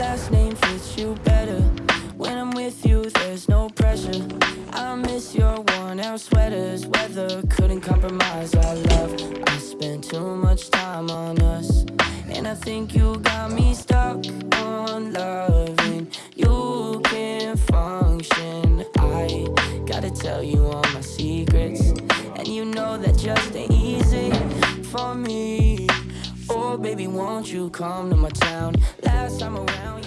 last name fits you better. When I'm with you, there's no pressure. I miss your worn out sweaters. Weather couldn't compromise our love. I spent too much time on us. And I think you got me stuck on loving. You can't function. I gotta tell you all my secrets. And you know that just ain't easy for me. Oh, baby, won't you come to my town? Last time around,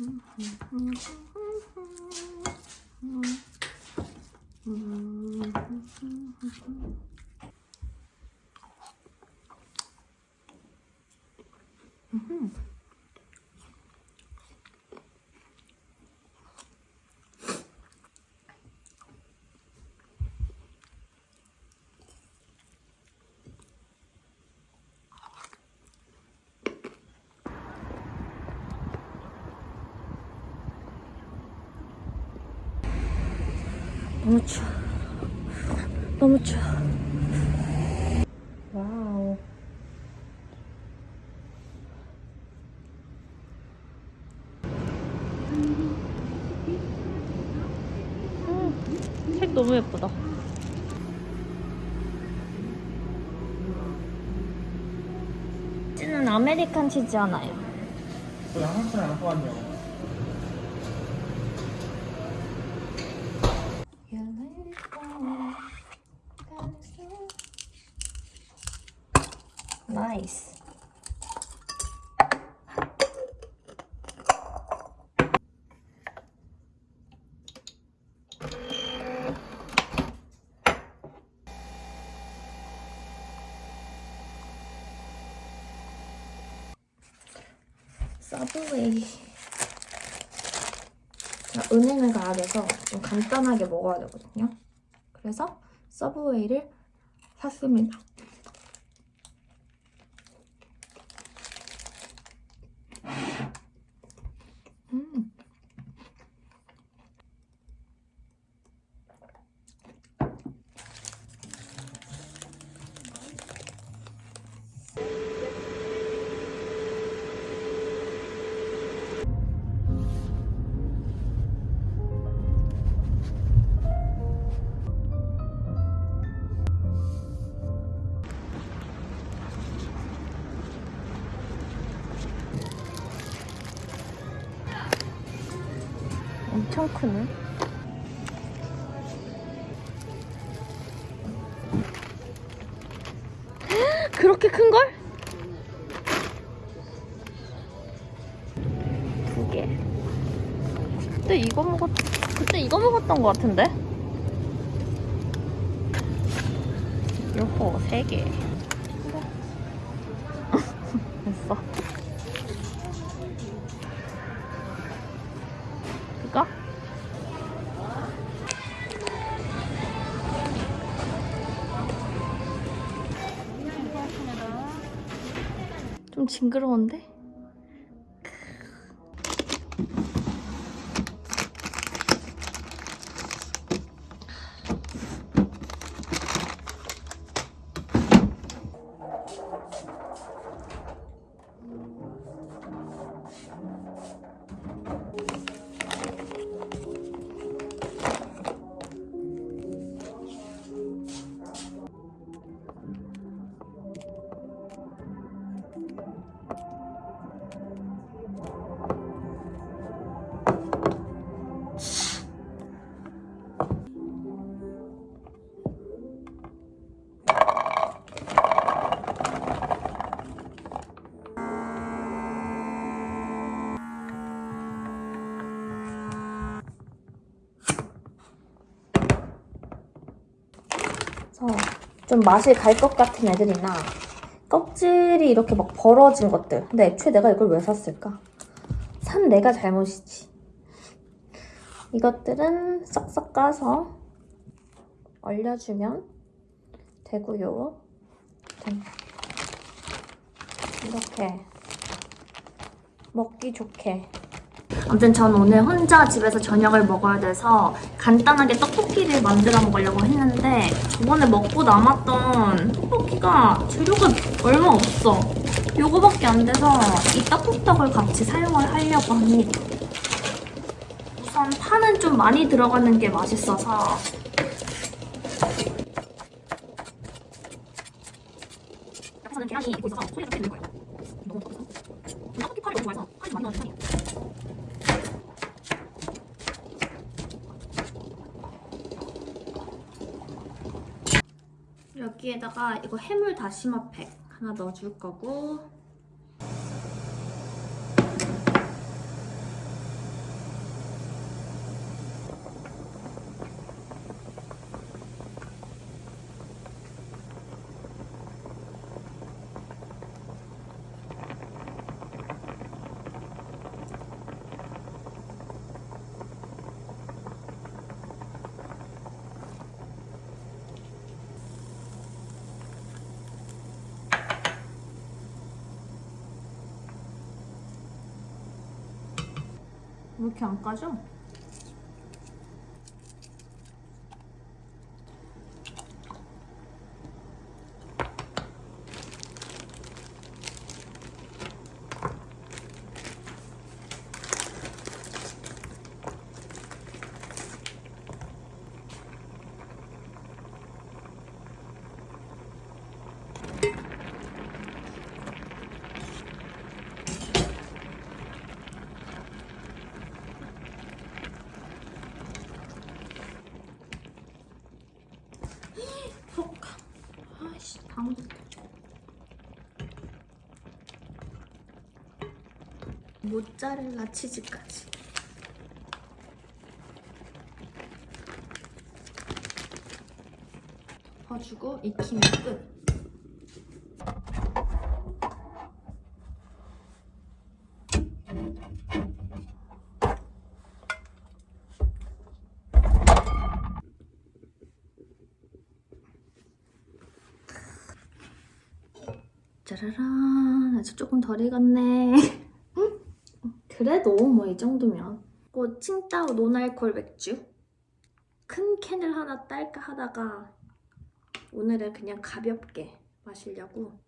嗯嗯嗯。 너무 추워. 너무 추워. 와우. 음, 색 너무 예쁘다. 찌는 아메리칸 치즈 하나요. 나이 스. 서브웨이. 자, 은행을 가야 돼서 좀 간단하게 먹어야 되거든요. 그래서 서브웨이를 샀습니다. 엄청 크네. 그렇게 큰 걸? 두 개. 그때 이거 먹었, 그때 이거 먹었던 것 같은데? 요거 세 개. 징그러운데? 좀 맛이 갈 것 같은 애들이나 껍질이 이렇게 막 벌어진 것들. 근데 애초에 내가 이걸 왜 샀을까? 산 내가 잘못이지. 이것들은 싹싹 까서 얼려주면 되고요. 짠. 이렇게 먹기 좋게. 아무튼 전 오늘 혼자 집에서 저녁을 먹어야 돼서 간단하게 떡볶이를 만들어 먹으려고 했는데 저번에 먹고 남았던 떡볶이가 재료가 얼마 없어. 요거밖에 안 돼서 이 떡국떡을 같이 사용을 하려고 합니다. 우선 파는 좀 많이 들어가는 게 맛있어서 옆에서는 계란이 익고 있어서 소리가 좀 들릴 거예요. 너무. 떡볶이 파를 너무 좋아해서 파를 많이 넣는 편이에요. 여기에다가 이거 해물 다시마 팩 하나 넣어줄 거고 왜 이렇게 안 까져? 속아 아이씨 방금 모짜렐라 치즈까지. 덮어주고 익히면 끝. 짜라란 아주 조금 덜 익었네 그래도 뭐 이 정도면 그 칭따오 노알콜 맥주 큰 캔을 하나 딸까 하다가 오늘은 그냥 가볍게 마시려고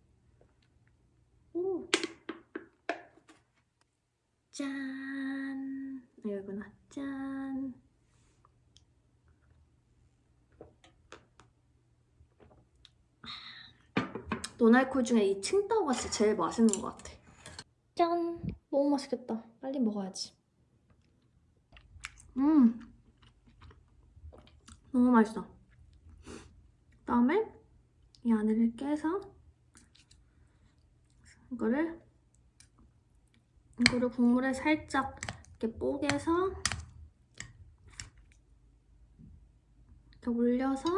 오. 짠 아, 여기구나 짠 노날콜 중에 이 칭따오가 진짜 제일 맛있는 것 같아. 짠! 너무 맛있겠다. 빨리 먹어야지. 음! 너무 맛있어. 그다음에 이 안에를 깨서 이거를 이거를 국물에 살짝 이렇게 뽀개서 이렇게 올려서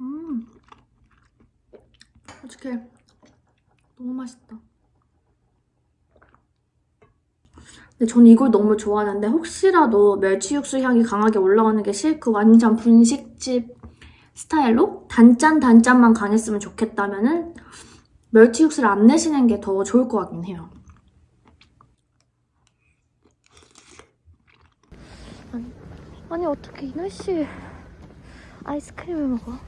음. 어떡해. 너무 맛있다. 근데 저는 이걸 너무 좋아하는데 혹시라도 멸치 육수 향이 강하게 올라오는 게 싫고 완전 분식집 스타일로 단짠 단짠만 강했으면 좋겠다면 은 멸치 육수를 안 내시는 게 더 좋을 것 같긴 해요. 아니, 아니 어떻게 이 날씨에 아이스크림을 먹어?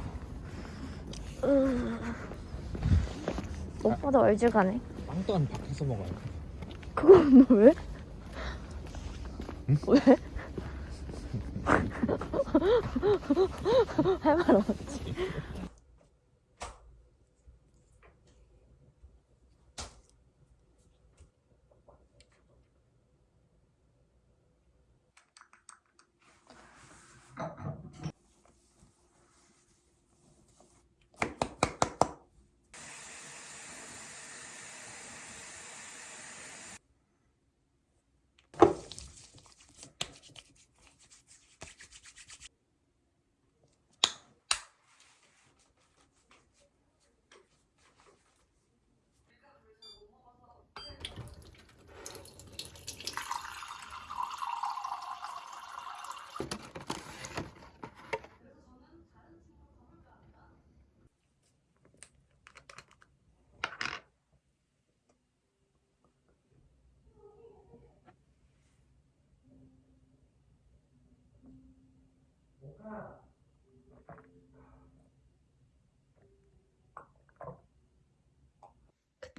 으... 오빠도 얼죽하네. 빵 또한 밖에서 먹어요. 그건 너 왜? 왜? 할 말 없지.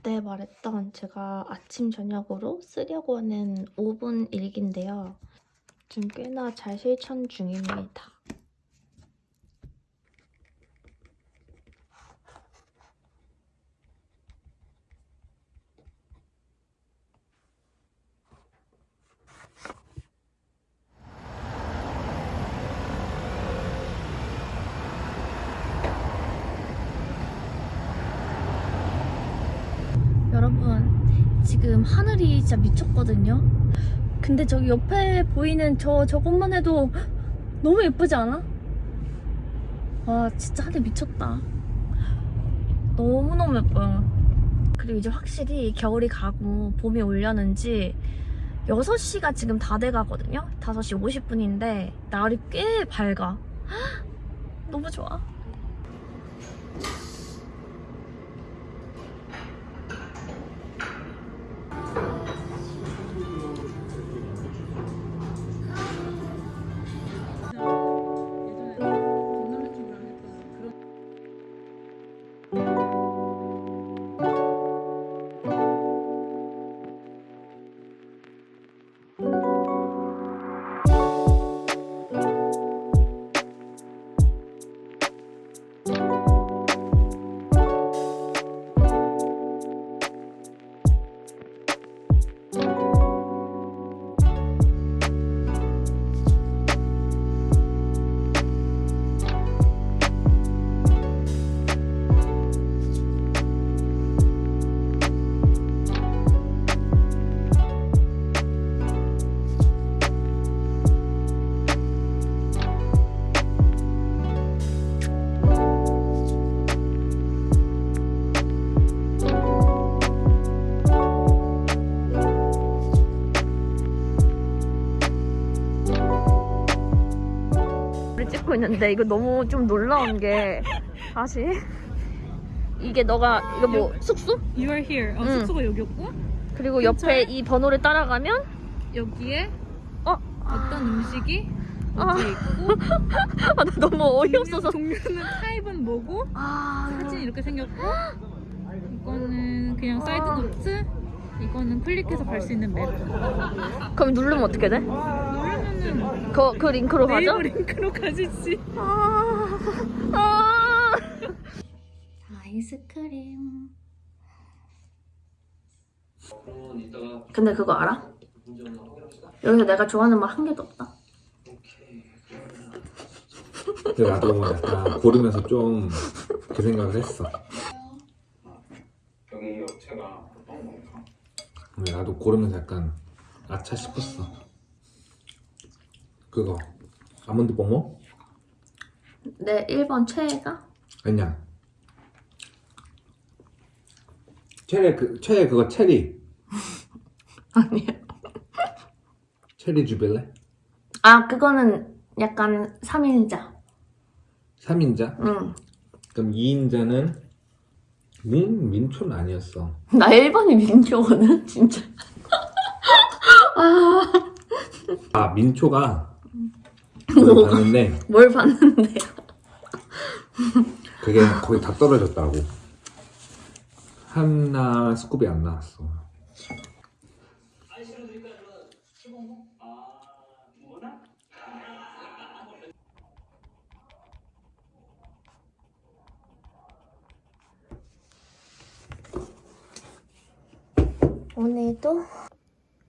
그때 말했던 제가 아침 저녁으로 쓰려고 하는 5분 일기인데요. 지금 꽤나 잘 실천 중입니다. 여러분 지금 하늘이 진짜 미쳤거든요. 근데 저기 옆에 보이는 저 저것만 해도 너무 예쁘지 않아? 와 진짜 하늘 미쳤다. 너무너무 예뻐요. 그리고 이제 확실히 겨울이 가고 봄이 올려는지 6시가 지금 다 돼가거든요? 5시 50분인데 날이 꽤 밝아. 너무 좋아 찍고 있는데 이거 너무 좀 놀라운 게 다시 이게 너가 이거 뭐 숙소? You are here. 어, 응. 숙소가 여기였고 그리고 옆에 이 번호를 따라가면 여기에 어? 어떤 음식이 아. 있고 아, 나 너무 어이없어서 종류는 타입은 뭐고 아 사진 이렇게 생겼고 이거는 그냥 side note 이거는 클릭해서 갈 수 있는 map 그럼 누르면 어떻게 돼? 누르면은 그, 그 링크로 가죠? 네이버 링크로 가지지 아, 아. 아이스크림. 근데 그거 알아? 여기서 내가 좋아하는 맛한 개도 없다. 근데 나도 약간 고르면서 좀 그 생각을 했어. 여기 업체가 어떤 건가? 근데 나도 고르면서 약간 아차 싶었어. 그거 아몬드 뽕모? 내 1번 최애가? 아니야. 최애 그 최애 그거 체리 아니야. 체리 주빌레? 아, 그거는 약간 3인자. 3인자? 응. 그럼 2인자는 민 민초는 아니었어. 나 1번이 민초거든, 진짜. 아 민초가 그걸 뭐가? 봤는데 뭘 봤는데요? 그게 거의 다 떨어졌다고. 하나 스쿱이 안 나왔어. 오늘도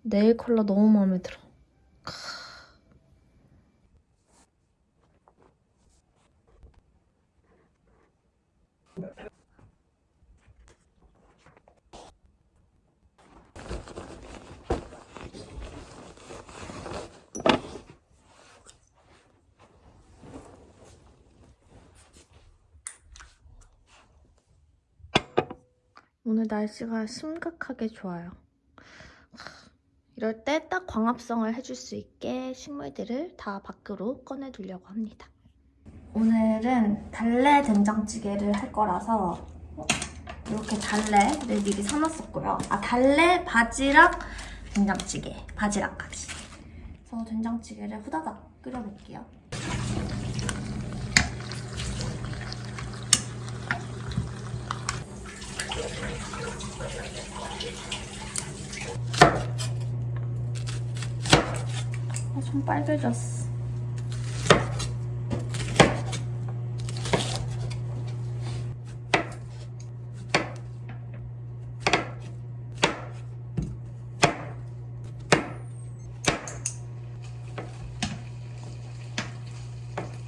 네일 컬러 너무 마음에 들어. 오늘 날씨가 심각하게 좋아요. 이럴 때 딱 광합성을 해줄 수 있게 식물들을 다 밖으로 꺼내 두려고 합니다. 오늘은 달래 된장찌개를 할 거라서 이렇게 달래를 미리 사놨었고요. 아 달래 바지락 된장찌개, 바지락까지. 그래서 된장찌개를 후다닥 끓여볼게요. 아, 좀 빨개졌어.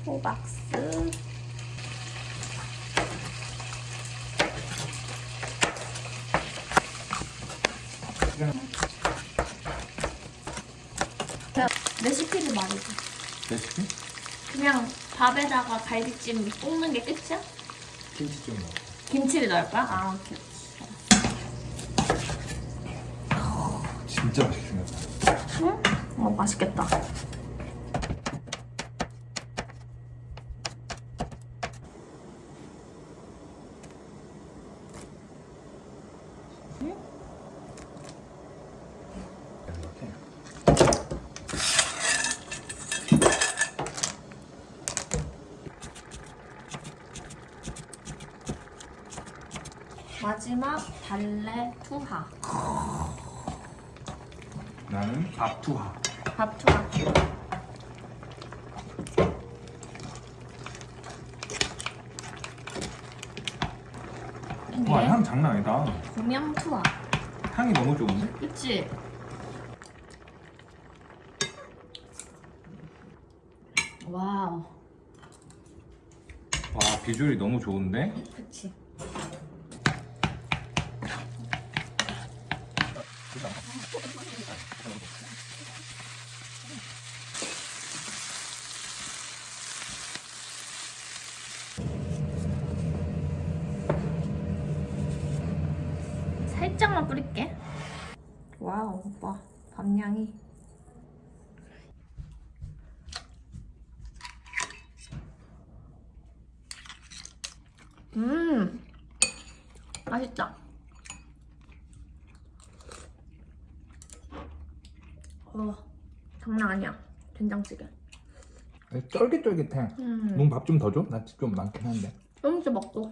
호박스. 자, 레시피를 말해줘. 레시피? 그냥 밥에다가 갈비찜 볶는 게 끝이야? 김치 좀 넣어. 김치를 넣을 거야? 아, 오케이. 진짜 맛있게 생겼다. 어, 맛있겠다. 마지막 달래 투하. 나는 밥 투하. 밥 투하. 와, 향 장난 아니다. 고명 투하. 향이 너무 좋은데? 그치? 와우. 와, 비주얼이 너무 좋은데? 그치. 살짝만 뿌릴게. 와우, 오빠. 밥량이. 음, 맛있다. 어, 장난 아니야. 된장찌개. 쫄깃쫄깃해. 음, 넌 밥 좀 더 줘? 나 좀 많긴 한데. 좀 이제 먹고.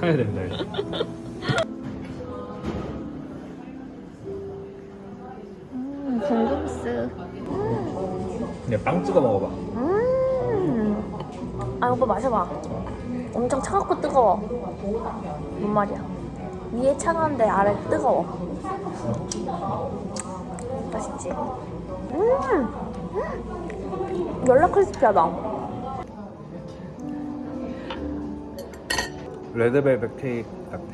사야 된다. 이거. 음, 궁금스. 그냥 빵 찍어 먹어봐. 음. 아, 오빠 마셔봐. 엄청 차갑고 뜨거워. 뭔 말이야? 위에 차가운데 아래 뜨거워. 맛있지? 음! 음! 연락 크리스피하다. 레드벨벳 케이크 같아.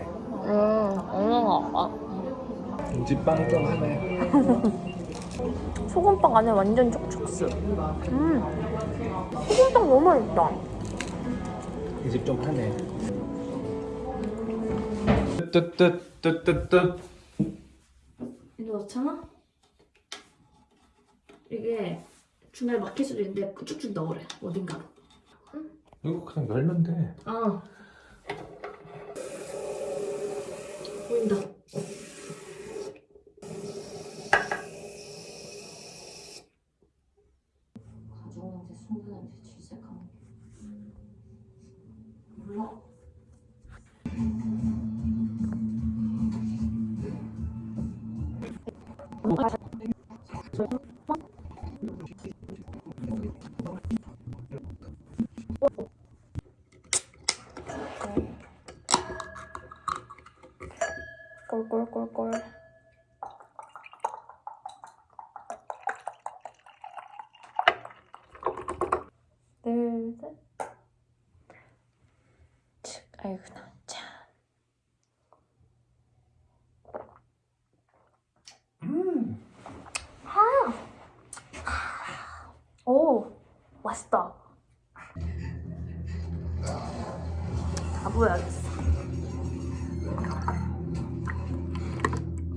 음, 엉망아. 김치빵 좀 하네. 소금빵 안에 완전 촉촉스. 음. 소금빵 너무 맛있다. 이 집 좀 하네. 뜨뜨뜨뜨뜨뜨. 이거 넣잖아? 이게 중간에 막힐 수도 있는데 쭉쭉 넣으래, 어딘가로. 이거 그냥 열면 돼. 아. 보인다.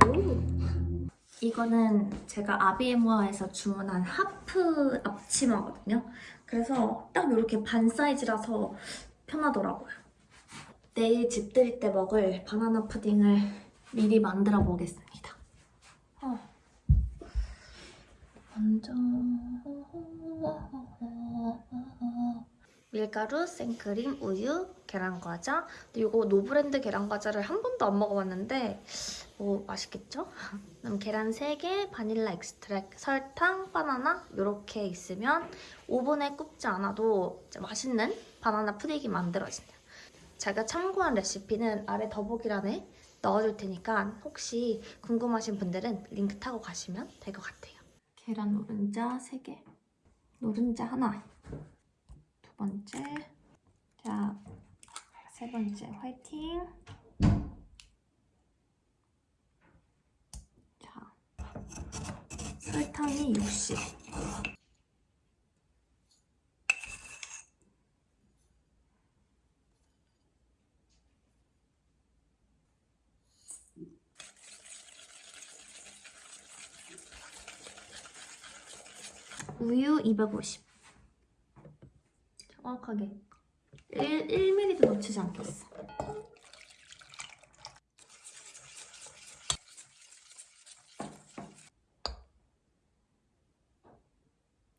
오. 이거는 제가 아비에모아에서 주문한 하프 앞치마거든요. 그래서 딱 이렇게 반 사이즈라서 편하더라고요. 내일 집 들일 때 먹을 바나나 푸딩을 미리 만들어 보겠습니다. 어. 먼저 밀가루, 생크림, 우유, 계란과자. 이거 노브랜드 계란과자를 한 번도 안 먹어봤는데 뭐 맛있겠죠? 그럼 계란 3개, 바닐라 extract, 설탕, 바나나 이렇게 있으면 오븐에 굽지 않아도 맛있는 바나나 푸딩이 만들어진대요. 제가 참고한 레시피는 아래 더보기란에 넣어줄 테니까 혹시 궁금하신 분들은 링크 타고 가시면 될 것 같아요. 계란 노른자 3개, 노른자 하나, 두 번째, 자, 세 번째 화이팅. 자, 설탕이 60. 우유 250. 정확하게 1, 1mm도 놓치지 않겠어.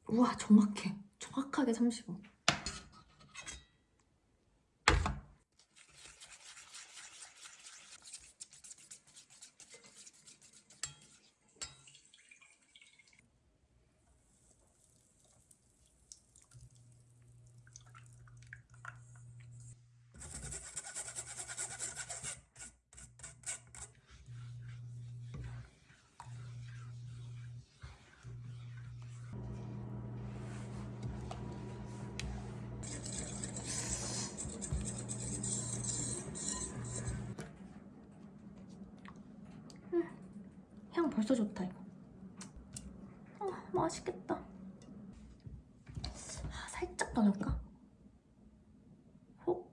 우와 정확해. 정확하게 35. 벌써 좋다 이거. 아 맛있겠다. 아, 살짝 더 넣을까? 혹?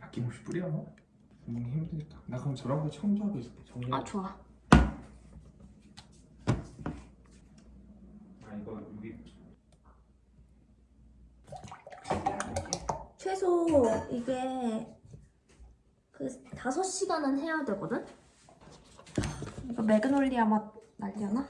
아낌없이 뿌려. 음 힘들겠다. 나 그럼 저런 거 청소하고 있을게. 정리. 아 좋아. 아 이거 여기 최소 이게 그 5시간은 해야 되거든? 이거 매그놀리아 맛 날려나?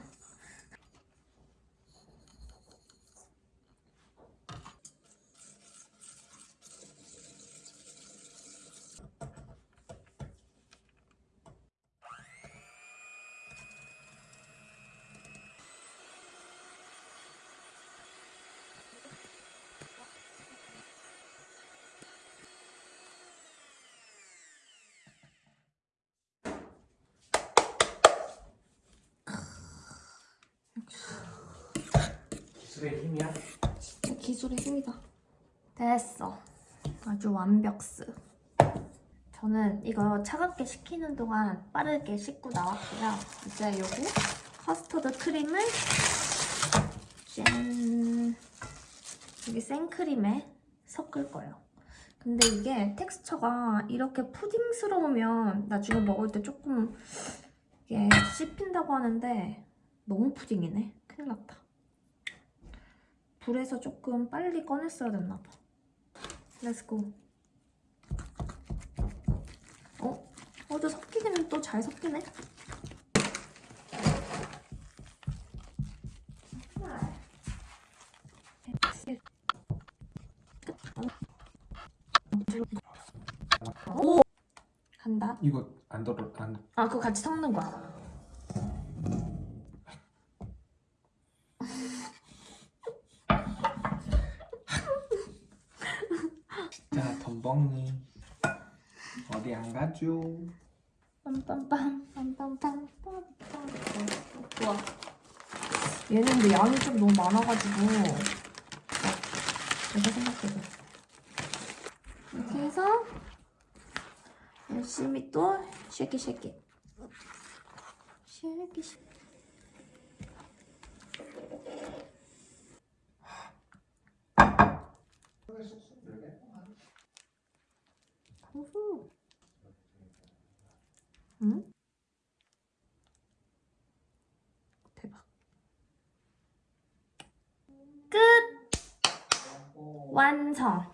힘이야. 진짜 기술의 힘이다. 됐어. 아주 완벽스. 저는 이거 차갑게 식히는 동안 빠르게 씻고 나왔고요. 이제 요거 커스터드 크림을 짠 여기 생크림에 섞을 거예요. 근데 이게 텍스처가 이렇게 푸딩스러우면 나중에 먹을 때 조금 이게 씹힌다고 하는데 너무 푸딩이네. 큰일 났다. 불에서 조금 빨리 꺼냈어야 됐나 봐. Let's go. 어? 어, 또 섞이기는 또 잘 섞이네. 오! 간다. 이거 안 덜어 안. 아, 그거 같이 섞는 거야. 자 덤벙이 어디 안 가죠? 빰빰빰 빰빰빰 빰빰. 우와. 얘는 근데 양이 좀 너무 많아가지고. 제가 생각해도. 이렇게 해서 열심히 또 쉐키 쉐키 쉐키 쉐키 후후 응? 대박 끝 완성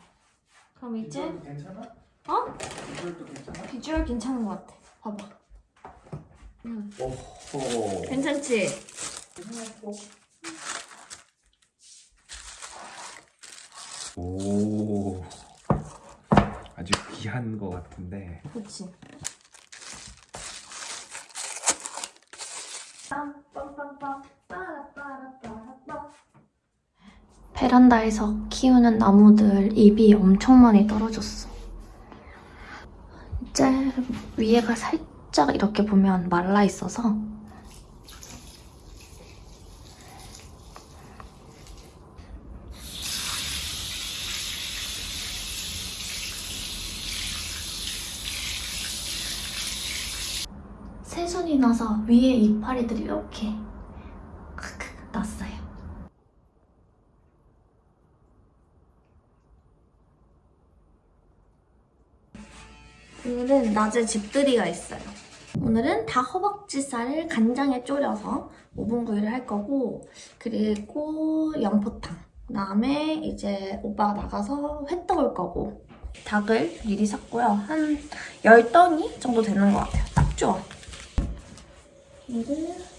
그럼 이제 괜찮아? 어? 이걸도 괜찮아? 비주얼 괜찮은 것 같아 봐봐 오호. 괜찮지? 오. 아주 귀한 거 같은데. 그치 베란다에서 키우는 나무들 잎이 엄청 많이 떨어졌어. 이제 위에가 살짝 이렇게 보면 말라 있어서 새순이 나서 위에 이파리들이 이렇게 오늘은 낮에 집들이가 있어요. 오늘은 다 허벅지살을 간장에 졸여서 오븐구이를 할 거고 그리고 양포탕 그다음에 이제 오빠가 나가서 회 떠올 거고 닭을 미리 샀고요. 한 10덩이 정도 되는 것 같아요. 딱 좋아. 이거를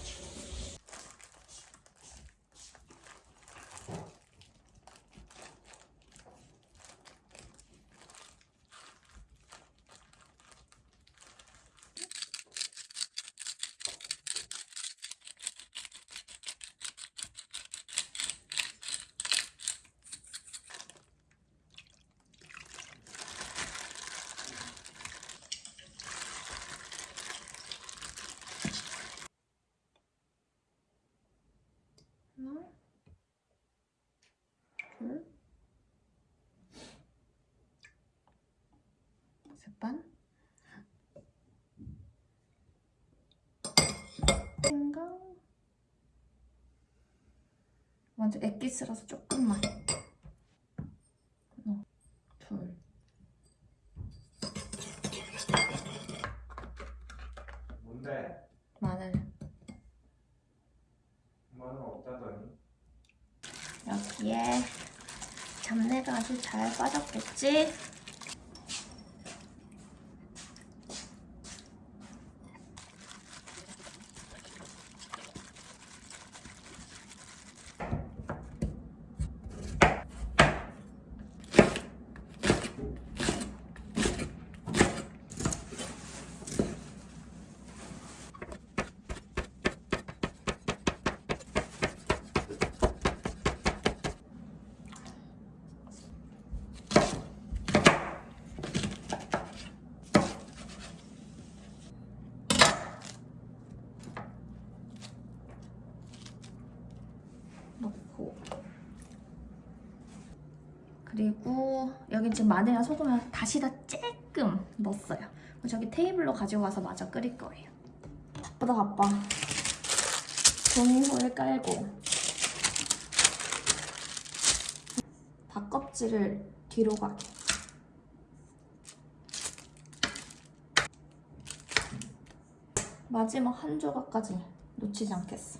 하나, 둘, 셋 반. 생강. 완전 액기스라서 조금만. 하나, 둘. 뭔데? 마늘. 마늘 없다더니. 여기에 잡내가 아주 잘 빠졌겠지? 넣고 그리고 여기 지금 마늘이랑 소금을 다시 다 조금 넣었어요. 저기 테이블로 가서 마저 끓일 거예요. 바쁘다 바빠. 종이호일 깔고 닭 껍질을 뒤로 가게. 마지막 한 조각까지 놓치지 않겠어.